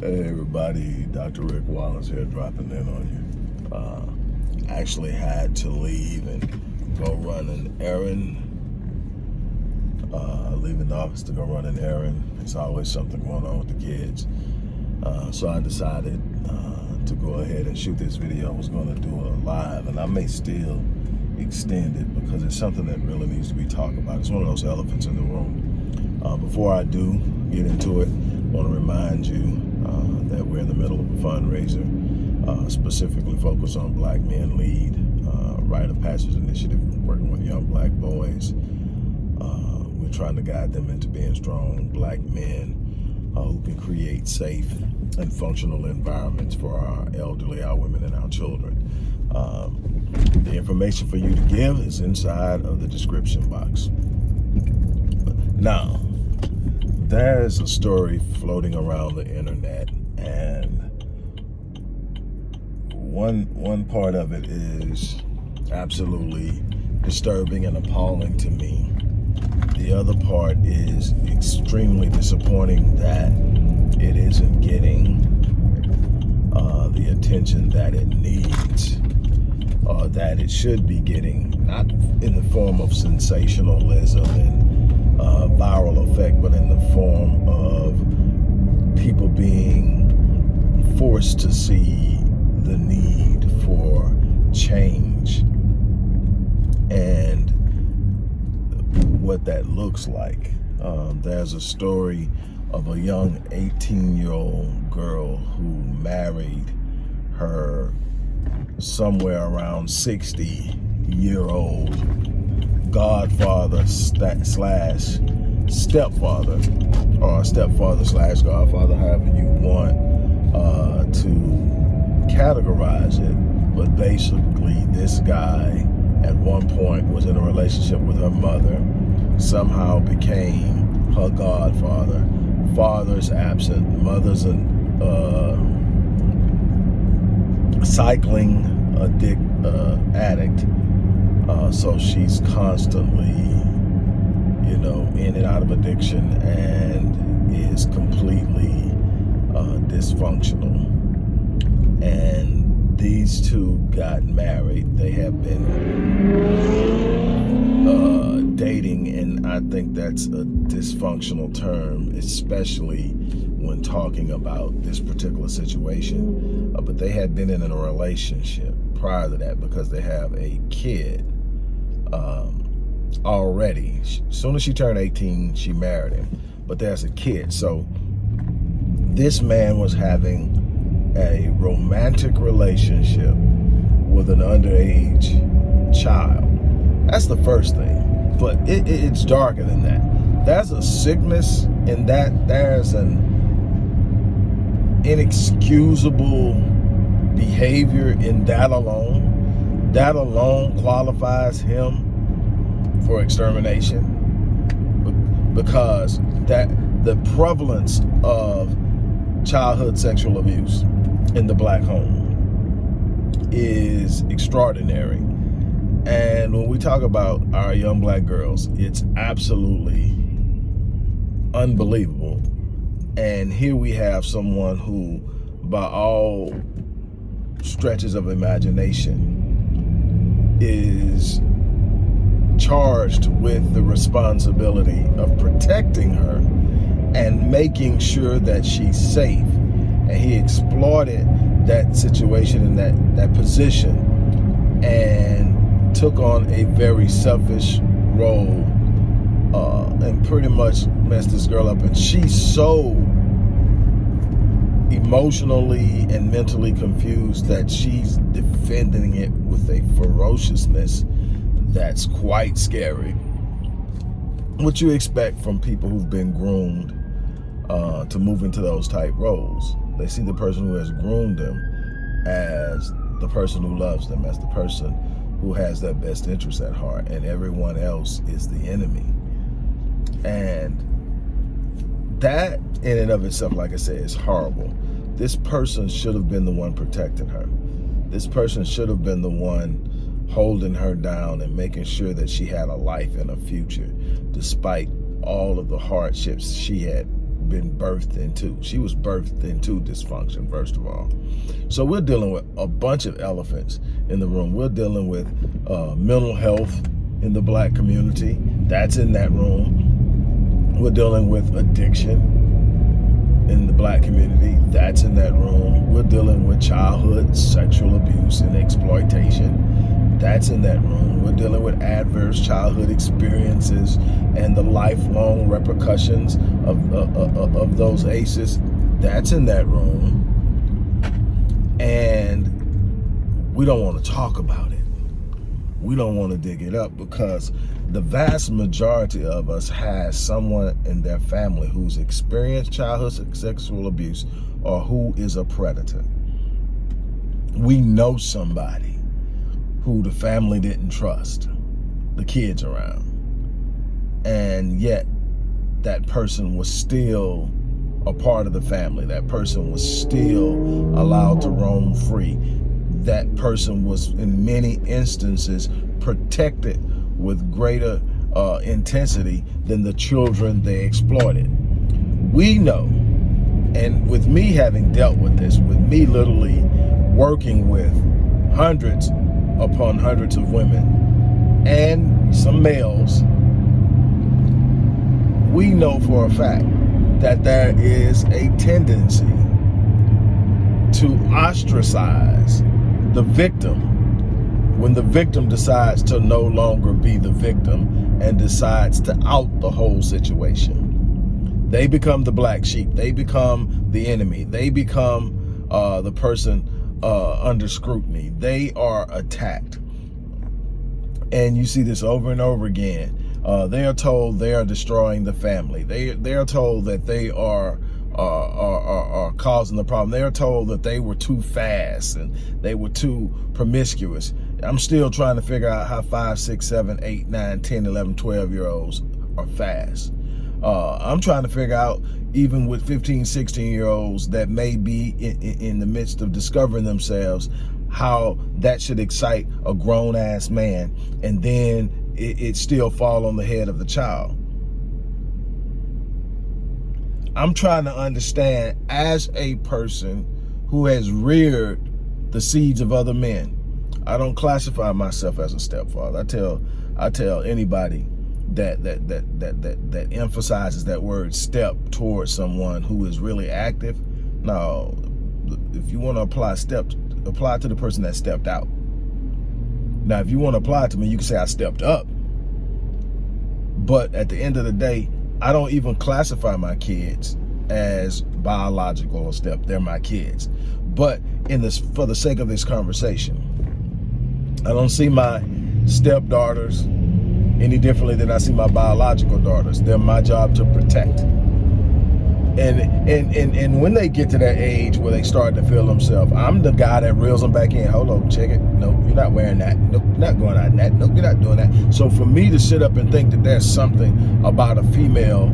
Hey everybody, Dr. Rick Wallace here dropping in on you. Uh, actually had to leave and go run an errand. Uh, leaving the office to go run an errand. There's always something going on with the kids. Uh, so I decided uh, to go ahead and shoot this video. I was going to do a live and I may still extend it because it's something that really needs to be talked about. It's one of those elephants in the room. Uh, before I do get into it, I want to remind you that we're in the middle of a fundraiser uh, specifically focused on Black Men Lead, uh, Rite of Passage Initiative, working with young black boys. Uh, we're trying to guide them into being strong black men uh, who can create safe and functional environments for our elderly, our women, and our children. Um, the information for you to give is inside of the description box. Now, there's a story floating around the internet and one one part of it is absolutely disturbing and appalling to me. The other part is extremely disappointing that it isn't getting uh, the attention that it needs uh, that it should be getting, not in the form of sensationalism and uh, viral effect, but in the form of people being forced to see the need for change and what that looks like. Um, there's a story of a young 18 year old girl who married her somewhere around 60 year old godfather slash stepfather or stepfather slash godfather, however you want uh, to categorize it. But basically, this guy at one point was in a relationship with her mother, somehow became her godfather. Father's absent, mother's an uh, cycling addict, uh, addict. Uh, so she's constantly, you know, in and out of addiction and is completely uh, dysfunctional. And these two got married. They have been uh, dating, and I think that's a dysfunctional term, especially when talking about this particular situation. Uh, but they had been in a relationship prior to that because they have a kid um, already. As soon as she turned 18, she married him. But there's a kid. So this man was having a romantic relationship with an underage child. That's the first thing. But it, it, it's darker than that. There's a sickness in that. There's an inexcusable behavior in that alone, that alone qualifies him for extermination because that the prevalence of childhood sexual abuse in the black home is extraordinary. And when we talk about our young black girls, it's absolutely unbelievable and here we have someone who, by all stretches of imagination, is charged with the responsibility of protecting her and making sure that she's safe. And he exploited that situation and that, that position and took on a very selfish role uh, and pretty much messed this girl up. And she's so emotionally and mentally confused that she's defending it with a ferociousness that's quite scary. What you expect from people who've been groomed uh, to move into those type roles. They see the person who has groomed them as the person who loves them, as the person who has their best interest at heart, and everyone else is the enemy. And that in and of itself, like I said, is horrible. This person should have been the one protecting her. This person should have been the one holding her down and making sure that she had a life and a future, despite all of the hardships she had been birthed into. She was birthed into dysfunction, first of all. So we're dealing with a bunch of elephants in the room. We're dealing with uh, mental health in the black community. That's in that room. We're dealing with addiction in the black community. That's in that room. We're dealing with childhood sexual abuse and exploitation. That's in that room. We're dealing with adverse childhood experiences and the lifelong repercussions of, of, of, those ACEs. That's in that room. And we don't want to talk about it. We don't want to dig it up because the vast majority of us has someone in their family who's experienced childhood sexual abuse or who is a predator. We know somebody who the family didn't trust, the kids around. And yet that person was still a part of the family. That person was still allowed to roam free. That person was in many instances protected with greater uh, intensity than the children they exploited. We know, and with me having dealt with this, with me literally working with hundreds upon hundreds of women and some males, we know for a fact that there is a tendency to ostracize the victim when the victim decides to no longer be the victim and decides to out the whole situation. They become the black sheep. They become the enemy. They become uh, the person uh, under scrutiny. They are attacked. And you see this over and over again. Uh, they are told they are destroying the family. They, they are told that they are are, are, are, causing the problem. They are told that they were too fast and they were too promiscuous. I'm still trying to figure out how 5, 6, 7, 8, 9, 10, 11, 12 year olds are fast. Uh, I'm trying to figure out, even with 15, 16 year olds that may be in, in, in the midst of discovering themselves, how that should excite a grown ass man and then it, it still fall on the head of the child. I'm trying to understand as a person who has reared the seeds of other men, I don't classify myself as a stepfather. I tell I tell anybody that that that that that that emphasizes that word step towards someone who is really active. Now, if you want to apply steps, apply to the person that stepped out. Now, if you want to apply to me, you can say I stepped up. But at the end of the day, I don't even classify my kids as biological or step. They're my kids. But in this, for the sake of this conversation, I don't see my stepdaughters any differently than I see my biological daughters. They're my job to protect. And, and, and, and when they get to that age where they start to feel themselves, I'm the guy that reels them back in. Hold on, check it. No, you're not wearing that. No, you're not going out in that. No, you're not doing that. So for me to sit up and think that there's something about a female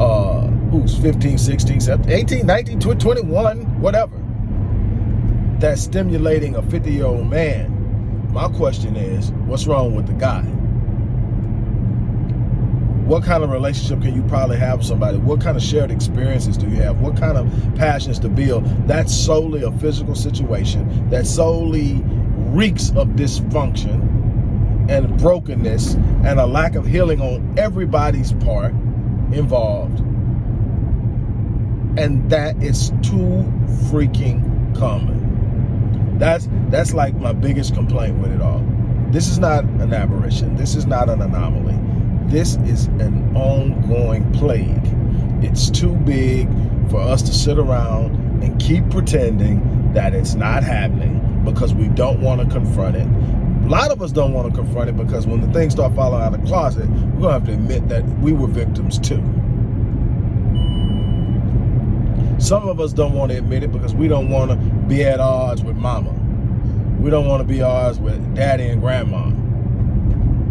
uh, who's 15, 16, 17, 18, 19, 20, 21, whatever, that's stimulating a 50 year old man my question is, what's wrong with the guy? What kind of relationship can you probably have with somebody? What kind of shared experiences do you have? What kind of passions to build? That's solely a physical situation that solely reeks of dysfunction and brokenness and a lack of healing on everybody's part involved. And that is too freaking common. That's that's like my biggest complaint with it all. This is not an aberration. This is not an anomaly. This is an ongoing plague. It's too big for us to sit around and keep pretending that it's not happening because we don't want to confront it. A lot of us don't want to confront it because when the things start falling out of the closet, we're going to have to admit that we were victims too. Some of us don't want to admit it because we don't want to be at odds with mama. We don't want to be at odds with daddy and grandma.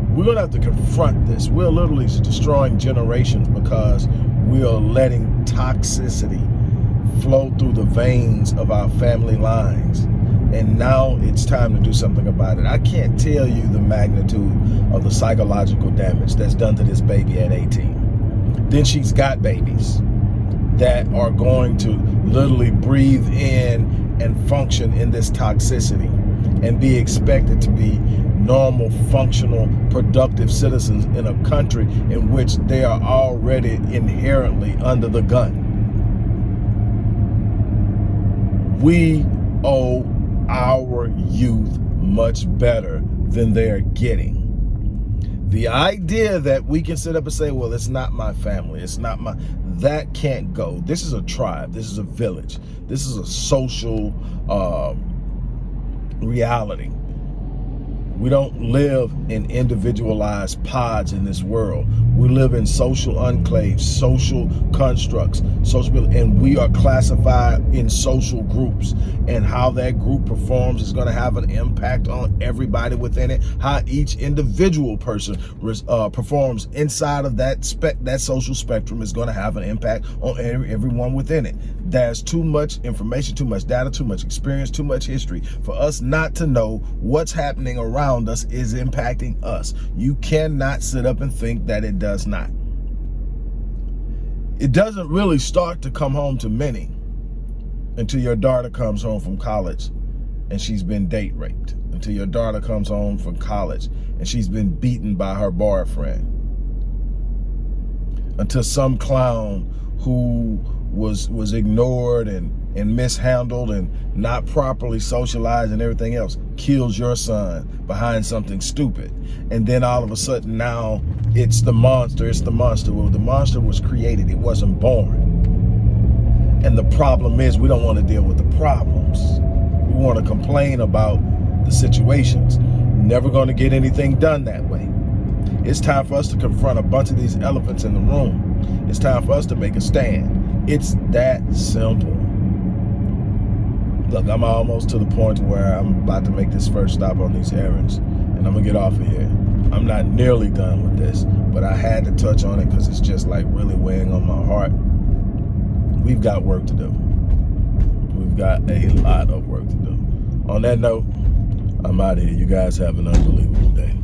We're going to have to confront this. We're literally destroying generations because we are letting toxicity flow through the veins of our family lines. And now it's time to do something about it. I can't tell you the magnitude of the psychological damage that's done to this baby at 18. Then she's got babies that are going to literally breathe in and function in this toxicity and be expected to be normal, functional, productive citizens in a country in which they are already inherently under the gun. We owe our youth much better than they're getting. The idea that we can sit up and say, well, it's not my family, it's not my, that can't go. This is a tribe, this is a village, this is a social uh, reality. We don't live in individualized pods in this world. We live in social enclaves, social constructs, social, and we are classified in social groups. And how that group performs is going to have an impact on everybody within it. How each individual person uh, performs inside of that spec, that social spectrum is going to have an impact on every, everyone within it. There's too much information, too much data, too much experience, too much history for us not to know what's happening around us is impacting us. You cannot sit up and think that it does not. It doesn't really start to come home to many until your daughter comes home from college and she's been date raped. Until your daughter comes home from college and she's been beaten by her boyfriend. Until some clown who was was ignored and and mishandled and not properly socialized and everything else kills your son behind something stupid. And then all of a sudden now it's the monster it's the monster. Well the monster was created it wasn't born. And the problem is we don't want to deal with the problems. We want to complain about the situations. Never going to get anything done that way. It's time for us to confront a bunch of these elephants in the room. It's time for us to make a stand it's that simple. Look, I'm almost to the point where I'm about to make this first stop on these errands and I'm gonna get off of here. I'm not nearly done with this, but I had to touch on it because it's just like really weighing on my heart. We've got work to do. We've got a lot of work to do. On that note, I'm out of here. You guys have an unbelievable day.